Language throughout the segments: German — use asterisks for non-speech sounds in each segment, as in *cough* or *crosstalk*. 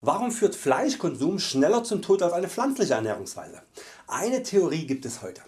Warum führt Fleischkonsum schneller zum Tod als eine pflanzliche Ernährungsweise? Eine Theorie gibt es heute.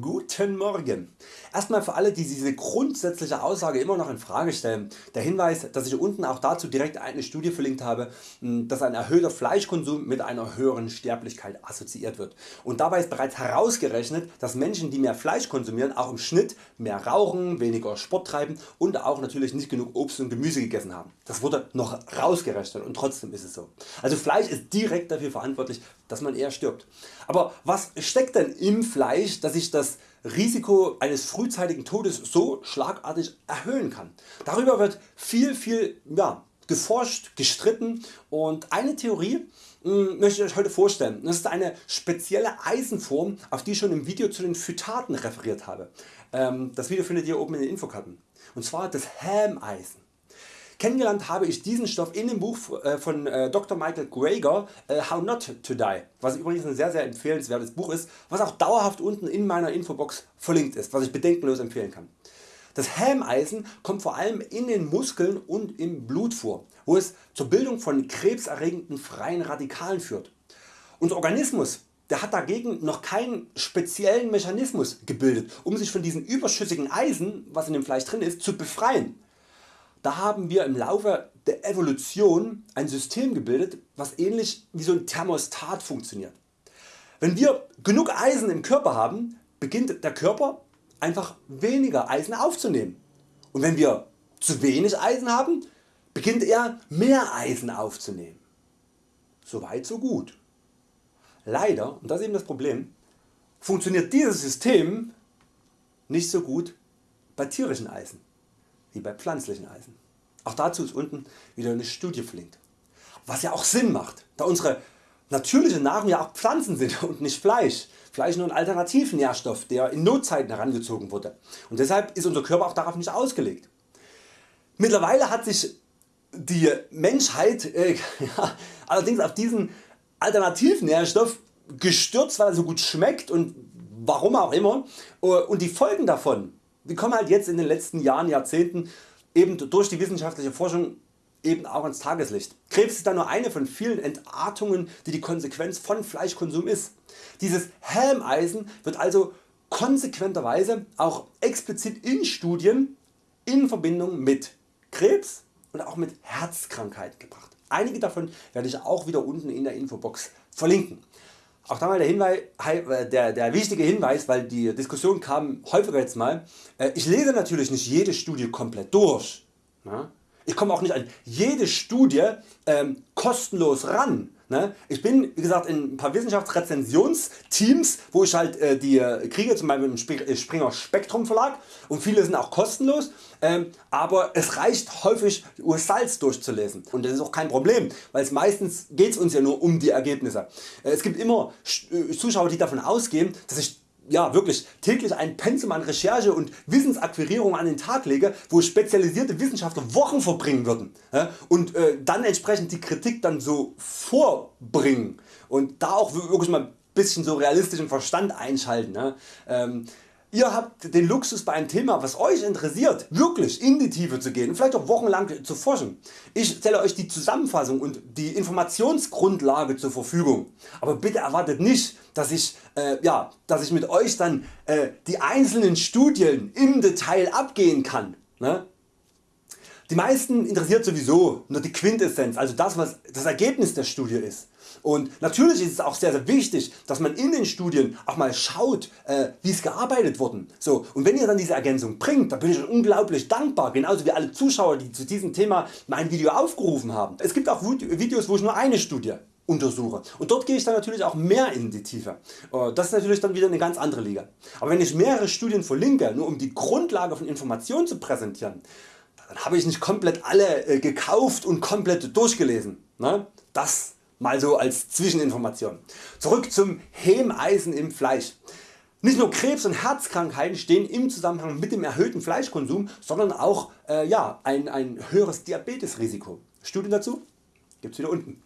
Guten Morgen. Erstmal für alle die diese grundsätzliche Aussage immer noch in Frage stellen, der Hinweis dass ich unten auch dazu direkt eine Studie verlinkt habe, dass ein erhöhter Fleischkonsum mit einer höheren Sterblichkeit assoziiert wird. Und dabei ist bereits herausgerechnet dass Menschen die mehr Fleisch konsumieren auch im Schnitt mehr rauchen, weniger Sport treiben und auch natürlich nicht genug Obst und Gemüse gegessen haben. Das wurde noch rausgerechnet und trotzdem ist es so. Also Fleisch ist direkt dafür verantwortlich dass man eher stirbt. Aber was steckt denn im Fleisch dass sich das Risiko eines frühzeitigen Todes so schlagartig erhöhen kann? Darüber wird viel viel ja, geforscht, gestritten und eine Theorie hm, möchte ich Euch heute vorstellen. Das ist eine spezielle Eisenform auf die ich schon im Video zu den Phytaten referiert habe. Ähm, das Video findet ihr oben in den Infokarten. Und zwar das Hämeisen. Kennengelernt habe ich diesen Stoff in dem Buch äh, von äh, Dr. Michael Greger äh, How Not to Die, was übrigens ein sehr sehr empfehlenswertes Buch ist, was auch dauerhaft unten in meiner Infobox verlinkt ist, was ich bedenkenlos empfehlen kann. Das Hämeisen kommt vor allem in den Muskeln und im Blut vor, wo es zur Bildung von krebserregenden freien Radikalen führt. Unser Organismus der hat dagegen noch keinen speziellen Mechanismus gebildet um sich von diesem überschüssigen Eisen was in dem Fleisch drin ist zu befreien. Da haben wir im Laufe der Evolution ein System gebildet was ähnlich wie so ein Thermostat funktioniert. Wenn wir genug Eisen im Körper haben beginnt der Körper einfach weniger Eisen aufzunehmen und wenn wir zu wenig Eisen haben beginnt er mehr Eisen aufzunehmen. Soweit so gut. Leider, und das ist eben das Problem, funktioniert dieses System nicht so gut bei tierischen Eisen wie bei pflanzlichen Eisen. Auch dazu ist unten wieder eine Studie verlinkt. Was ja auch Sinn macht, da unsere natürliche Nahrung ja auch Pflanzen sind *laughs* und nicht Fleisch. Fleisch nur ein Alternativnährstoff der in Notzeiten herangezogen wurde und deshalb ist unser Körper auch darauf nicht ausgelegt. Mittlerweile hat sich die Menschheit äh, *laughs* ja, allerdings auf diesen Alternativnährstoff gestürzt weil er so gut schmeckt und warum auch immer und die Folgen davon die kommen halt jetzt in den letzten Jahren, Jahrzehnten eben durch die wissenschaftliche Forschung eben auch ans Tageslicht. Krebs ist da nur eine von vielen Entartungen die die Konsequenz von Fleischkonsum ist. Dieses Helmeisen wird also konsequenterweise auch explizit in Studien in Verbindung mit Krebs und auch mit Herzkrankheit gebracht. Einige davon werde ich auch wieder unten in der Infobox verlinken. Auch da mal der, Hinweis, äh, der, der wichtige Hinweis, weil die Diskussion kam häufiger jetzt mal. Äh, ich lese natürlich nicht jede Studie komplett durch. Ich komme auch nicht an jede Studie ähm, kostenlos ran. Ne? Ich bin wie gesagt in ein paar Wissenschaftsrezensionsteams wo ich halt äh, die äh, kriege zum Beispiel im äh, Springer Spektrum Verlag und viele sind auch kostenlos, ähm, aber es reicht häufig Ursalz durchzulesen und das ist auch kein Problem, weil es meistens geht es uns ja nur um die Ergebnisse. es gibt immer Zuschauer die davon ausgehen dass ich ja, wirklich täglich ein Pensum an Recherche und Wissensakquirierung an den Tag lege, wo spezialisierte Wissenschaftler Wochen verbringen würden und äh, dann entsprechend die Kritik dann so vorbringen und da auch wirklich mal ein bisschen so realistischen Verstand einschalten. Ähm, Ihr habt den Luxus bei einem Thema was Euch interessiert wirklich in die Tiefe zu gehen und vielleicht auch wochenlang zu forschen. Ich stelle Euch die Zusammenfassung und die Informationsgrundlage zur Verfügung. Aber bitte erwartet nicht dass ich, äh, ja, dass ich mit Euch dann äh, die einzelnen Studien im Detail abgehen kann. Ne? Die meisten interessiert sowieso nur die Quintessenz, also das was das Ergebnis der Studie ist. Und natürlich ist es auch sehr sehr wichtig dass man in den Studien auch mal schaut äh, wie es gearbeitet worden. So, und wenn ihr dann diese Ergänzung bringt, dann bin ich unglaublich dankbar, genauso wie alle Zuschauer die zu diesem Thema mein Video aufgerufen haben. Es gibt auch Videos wo ich nur eine Studie untersuche und dort gehe ich dann natürlich auch mehr in die Tiefe. Äh, das ist natürlich dann wieder eine ganz andere Liga. Aber wenn ich mehrere Studien verlinke, nur um die Grundlage von Informationen zu präsentieren, dann habe ich nicht komplett alle äh, gekauft und komplett durchgelesen. Ne? Das mal so als Zwischeninformation. Zurück zum Hemeisen im Fleisch. Nicht nur Krebs und Herzkrankheiten stehen im Zusammenhang mit dem erhöhten Fleischkonsum, sondern auch äh, ja, ein, ein höheres Diabetesrisiko. Studien dazu gibt es wieder unten.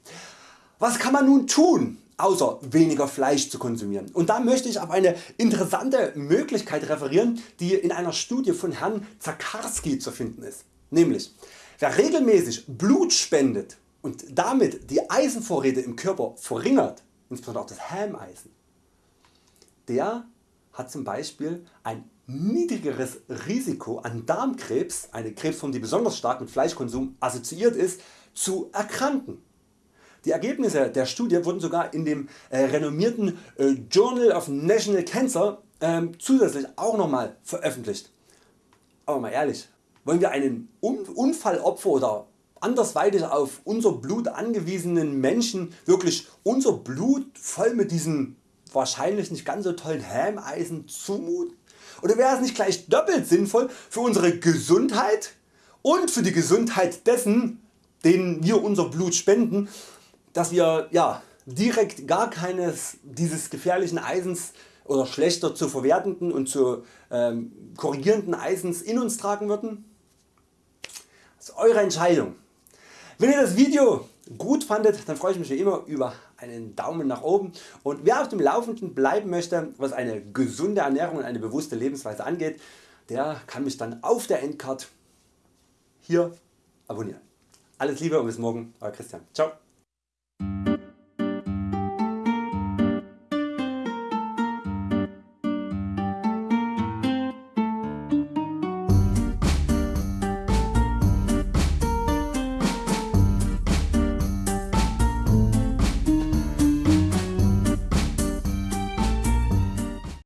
Was kann man nun tun? außer weniger Fleisch zu konsumieren. Und da möchte ich auf eine interessante Möglichkeit referieren die in einer Studie von Herrn Zakarski zu finden ist. Nämlich wer regelmäßig Blut spendet und damit die Eisenvorräte im Körper verringert, insbesondere auch das Hämeisen, der hat zum Beispiel ein niedrigeres Risiko an Darmkrebs, eine Krebsform die besonders stark mit Fleischkonsum assoziiert ist, zu erkranken. Die Ergebnisse der Studie wurden sogar in dem äh, renommierten äh, Journal of National Cancer äh, zusätzlich auch nochmal veröffentlicht. Aber mal ehrlich, wollen wir einen Unfallopfer oder andersweitig auf unser Blut angewiesenen Menschen wirklich unser Blut voll mit diesem wahrscheinlich nicht ganz so tollen Hämeisen zumuten? Oder wäre es nicht gleich doppelt sinnvoll für unsere Gesundheit und für die Gesundheit dessen denen wir unser Blut spenden, dass wir ja, direkt gar keines dieses gefährlichen Eisens oder schlechter zu verwertenden und zu ähm, korrigierenden Eisens in uns tragen würden? Ist Eure Entscheidung. Wenn ihr das Video gut fandet, dann freue ich mich wie immer über einen Daumen nach oben und wer auf dem Laufenden bleiben möchte was eine gesunde Ernährung und eine bewusste Lebensweise angeht, der kann mich dann auf der Endcard hier abonnieren. Alles Liebe und bis morgen, Euer Christian. Ciao.